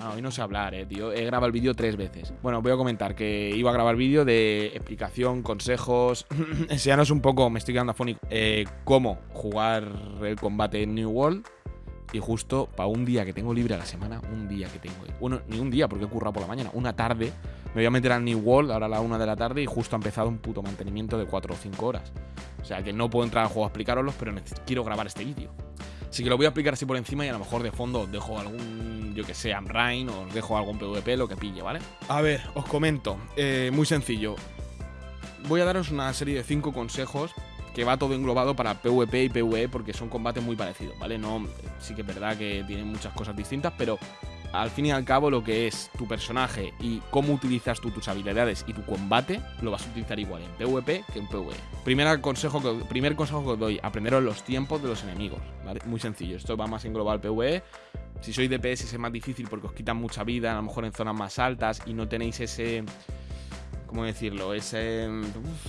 semana. Hoy no sé hablar, eh, tío. He grabado el vídeo tres veces. Bueno, voy a comentar que iba a grabar vídeo de explicación, consejos, enseñaros un poco, me estoy quedando afónico, eh, cómo jugar el combate en New World. Y justo para un día que tengo libre a la semana, un día que tengo. Bueno, ni un día porque he currado por la mañana, una tarde. Me voy a meter al New World ahora a la una de la tarde y justo ha empezado un puto mantenimiento de 4 o 5 horas. O sea que no puedo entrar al juego a explicaroslo, pero quiero grabar este vídeo. Así que lo voy a explicar así por encima y a lo mejor de fondo os dejo algún, yo que sé, Amrain o os dejo algún PvP, lo que pille, ¿vale? A ver, os comento. Eh, muy sencillo. Voy a daros una serie de 5 consejos que va todo englobado para PvP y PvE porque son combates muy parecidos, ¿vale? No, sí que es verdad que tienen muchas cosas distintas, pero al fin y al cabo lo que es tu personaje y cómo utilizas tú tus habilidades y tu combate, lo vas a utilizar igual en PvP que en PvE. Primer consejo que, primer consejo que os doy, aprenderos los tiempos de los enemigos. Muy sencillo, esto va más en global PvE. Si sois DPS es más difícil porque os quitan mucha vida, a lo mejor en zonas más altas y no tenéis ese... ¿Cómo decirlo? Ese,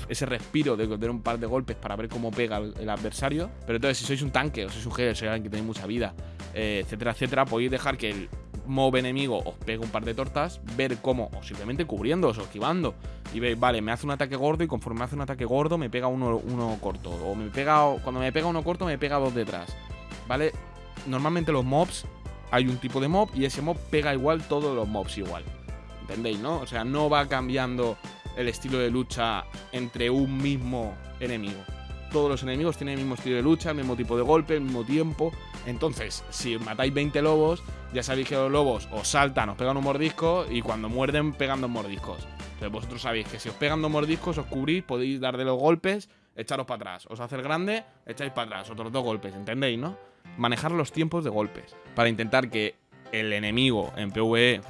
ese respiro de dar un par de golpes para ver cómo pega el, adversario. Pero entonces, si sois un tanque o sois un sois alguien que tenéis mucha vida, eh, etcétera, etcétera, podéis dejar que el mob enemigo os pega un par de tortas, ver cómo, o simplemente cubriéndoos o esquivando, y veis, vale, me hace un ataque gordo y conforme me hace un ataque gordo me pega uno, uno corto, o me pega, cuando me pega uno corto me pega dos detrás, ¿vale? Normalmente los mobs, hay un tipo de mob y ese mob pega igual todos los mobs igual, ¿entendéis, no? O sea, no va cambiando el estilo de lucha entre un mismo enemigo. Todos los enemigos tienen el mismo estilo de lucha, el mismo tipo de golpe, el mismo tiempo. Entonces, si matáis 20 lobos, ya sabéis que los lobos os saltan, os pegan un mordisco y cuando muerden pegan dos mordiscos. Entonces vosotros sabéis que si os pegan dos mordiscos, os cubrís, podéis dar de los golpes, echaros para atrás. Os hace el grande, echáis para atrás, otros dos golpes, ¿entendéis, no? Manejar los tiempos de golpes para intentar que el enemigo en PvE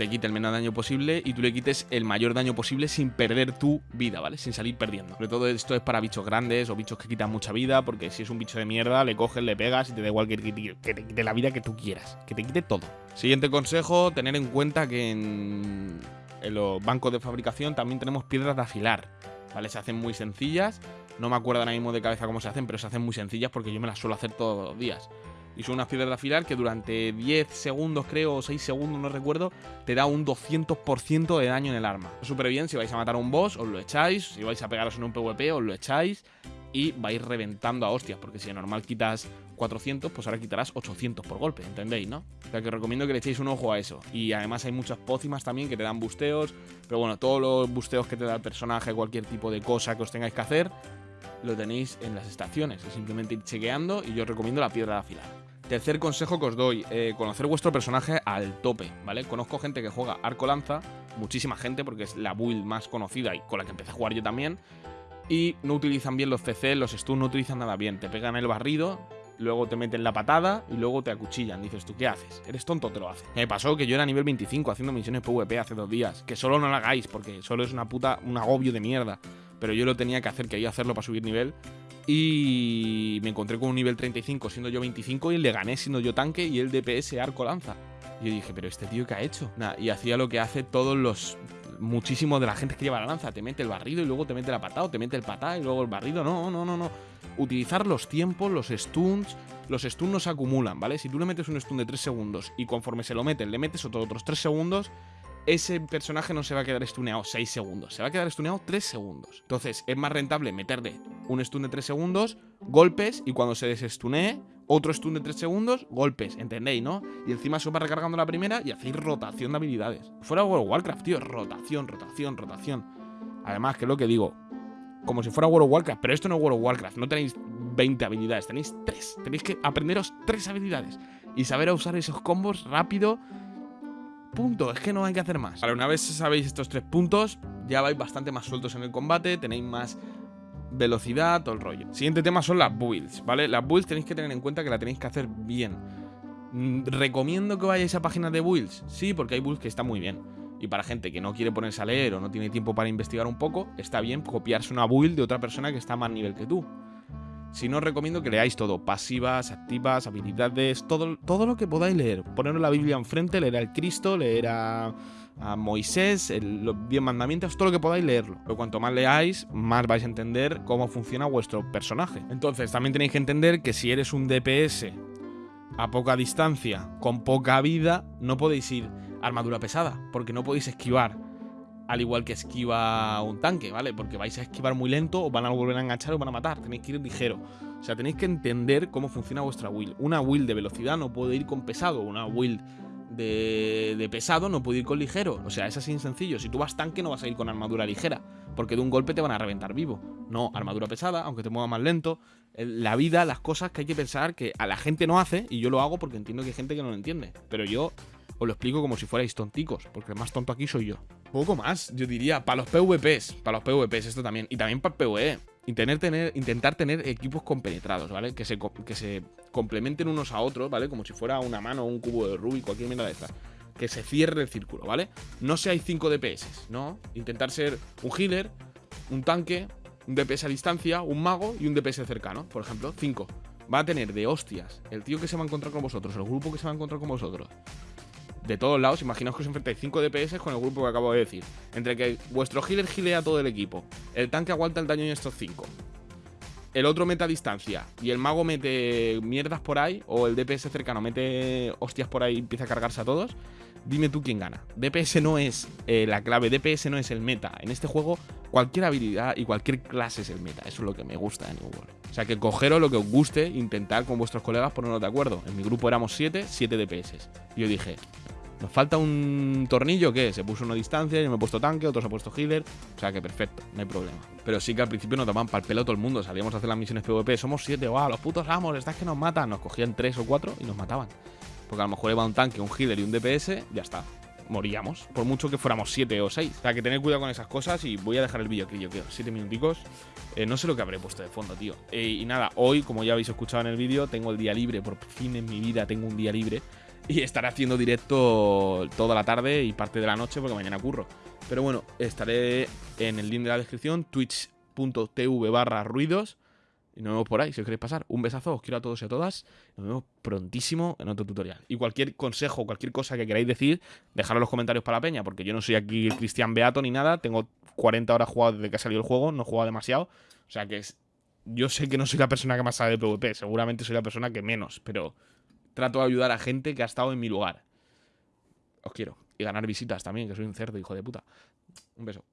te quite el menor daño posible y tú le quites el mayor daño posible sin perder tu vida, ¿vale? Sin salir perdiendo. Sobre todo esto es para bichos grandes o bichos que quitan mucha vida, porque si es un bicho de mierda, le coges, le pegas y te da igual que, te quite la vida que tú quieras, que te quite todo. Siguiente consejo, tener en cuenta que en, en los bancos de fabricación también tenemos piedras de afilar, ¿vale? Se hacen muy sencillas, no me acuerdo ahora mismo de cabeza cómo se hacen, pero se hacen muy sencillas porque yo me las suelo hacer todos los días y son unas piedras de afilar que durante 10 segundos, creo, o 6 segundos, no recuerdo, te da un 200% de daño en el arma. Súper bien, si vais a matar a un boss, os lo echáis, si vais a pegaros en un PvP, os lo echáis y vais reventando a hostias, porque si de normal quitas 400, pues ahora quitarás 800 por golpe, ¿entendéis, no? O sea que os recomiendo que le echéis un ojo a eso. Y además hay muchas pócimas también que te dan busteos, pero bueno, todos los busteos que te da el personaje, cualquier tipo de cosa que os tengáis que hacer, lo tenéis en las estaciones. Es simplemente ir chequeando y yo os recomiendo la piedra de afilar. Tercer consejo que os doy, eh, conocer vuestro personaje al tope, ¿vale? Conozco gente que juega arco lanza, muchísima gente porque es la build más conocida y con la que empecé a jugar yo también, y no utilizan bien los CC, los stuns no utilizan nada bien, te pegan el barrido, luego te meten la patada y luego te acuchillan. Dices, ¿tú qué haces? ¿Eres tonto te lo haces? Me pasó que yo era nivel 25 haciendo misiones PvP hace dos días, que solo no lo hagáis porque solo es una puta, un agobio de mierda. Pero yo lo tenía que hacer, que quería hacerlo para subir nivel y me encontré con un nivel 35 siendo yo 25 y le gané siendo yo tanque y el DPS arco lanza. Y yo dije, pero este tío ¿qué ha hecho? y hacía lo que hace todos los... Muchísimo de la gente que lleva la lanza. Te mete el barrido y luego te mete la patada o te mete el patada y luego el barrido. No, no, no, no. Utilizar los tiempos, los stuns. Los stuns no se acumulan, ¿vale? Si tú le metes un stun de 3 segundos y conforme se lo meten le metes otro, otros 3 segundos, ese personaje no se va a quedar stuneado 6 segundos, se va a quedar stuneado 3 segundos. Entonces es más rentable meterle un stun de 3 segundos, golpes, y cuando se desestunee, otro stun de 3 segundos, golpes, ¿entendéis, no? Y encima se va recargando la primera y hacéis rotación de habilidades. Fuera World of Warcraft, tío, rotación, rotación, rotación. Además, que es lo que digo, como si fuera World of Warcraft, pero esto no es World of Warcraft, no tenéis 20 habilidades, tenéis 3. Tenéis que aprenderos 3 habilidades y saber usar esos combos rápido Punto, es que no hay que hacer más. Vale, una vez sabéis estos tres puntos, ya vais bastante más sueltos en el combate, tenéis más velocidad, todo el rollo. Siguiente tema son las builds, ¿vale? Las builds tenéis que tener en cuenta que la tenéis que hacer bien. Mm, ¿Recomiendo que vayáis a páginas de builds? Sí, porque hay builds que están muy bien. Y para gente que no quiere ponerse a leer o no tiene tiempo para investigar un poco, está bien copiarse una build de otra persona que está más nivel que tú. Si no, os recomiendo que leáis todo, pasivas, activas, habilidades, todo, todo lo que podáis leer. Poneros la Biblia enfrente, leer al Cristo, leer a, Moisés, los diez mandamientos, todo lo que podáis leerlo. Pero cuanto más leáis, más vais a entender cómo funciona vuestro personaje. Entonces, también tenéis que entender que si eres un DPS a poca distancia, con poca vida, no podéis ir armadura pesada, porque no podéis esquivar al igual que esquiva un tanque, ¿vale? Porque vais a esquivar muy lento, o van a volver a enganchar o van a matar. Tenéis que ir ligero. O sea, tenéis que entender cómo funciona vuestra will. Una will de velocidad no puede ir con pesado. Una will de, pesado no puede ir con ligero. O sea, es así sencillo. Si tú vas tanque no vas a ir con armadura ligera, porque de un golpe te van a reventar vivo. No, armadura pesada, aunque te mueva más lento. La vida, las cosas que hay que pensar que a la gente no hace, y yo lo hago porque entiendo que hay gente que no lo entiende. Pero yo os lo explico como si fuerais tonticos, porque el más tonto aquí soy yo. Poco más, yo diría, para los PvPs, para los PvPs esto también, y también para el PvE. tener, intentar tener equipos compenetrados, ¿vale? Que se, que se complementen unos a otros, ¿vale? Como si fuera una mano o un cubo de Rubik, cualquier mierda de estas. Que se cierre el círculo, ¿vale? No seáis 5 DPS, ¿no? Intentar ser un healer, un tanque, un DPS a distancia, un mago y un DPS cercano, por ejemplo, 5. Va a tener de hostias el tío que se va a encontrar con vosotros, el grupo que se va a encontrar con vosotros, de todos lados. Imaginaos que os enfrentáis 5 DPS con el grupo que acabo de decir. Entre que vuestro healer gilea todo el equipo, el tanque aguanta el daño en estos 5, el otro mete a distancia y el mago mete mierdas por ahí, o el DPS cercano mete hostias por ahí y empieza a cargarse a todos. Dime tú quién gana. DPS no es eh, la clave, DPS no es el meta. En este juego, cualquier habilidad y cualquier clase es el meta. Eso es lo que me gusta de New World. O sea, que cogeros lo que os guste, intentar con vuestros colegas ponernos de acuerdo. En mi grupo éramos 7, 7 DPS. Yo dije, ¿Nos falta un tornillo? ¿Qué? Se puso una distancia, yo me he puesto tanque, otro se ha puesto healer. O sea que perfecto, no hay problema. Pero sí que al principio nos tomaban para el pelo todo el mundo. Salíamos a hacer las misiones PvP. Somos siete, wow, los putos amos, estás que nos matan. Nos cogían tres o cuatro y nos mataban. Porque a lo mejor iba un tanque, un healer y un DPS, ya está. Moríamos. Por mucho que fuéramos siete o seis. O sea que tener cuidado con esas cosas y voy a dejar el vídeo aquí, yo quiero. Siete minuticos. Eh, no sé lo que habré puesto de fondo, tío. Eh, y nada, hoy, como ya habéis escuchado en el vídeo, tengo el día libre. Por fin en mi vida tengo un día libre y estaré haciendo directo toda la tarde y parte de la noche porque mañana curro. Pero bueno, estaré en el link de la descripción, twitch.tv barra ruidos. Y nos vemos por ahí, si os queréis pasar. Un besazo, os quiero a todos y a todas. Nos vemos prontísimo en otro tutorial. Y cualquier consejo, cualquier cosa que queráis decir, dejadlo en los comentarios para la peña, porque yo no soy aquí el Cristian Beato ni nada. Tengo 40 horas jugado desde que ha salido el juego, no he jugado demasiado. O sea que es, yo sé que no soy la persona que más sabe de PvP, seguramente soy la persona que menos, pero trato de ayudar a gente que ha estado en mi lugar. Os quiero. Y ganar visitas también, que soy un cerdo, hijo de puta. Un beso.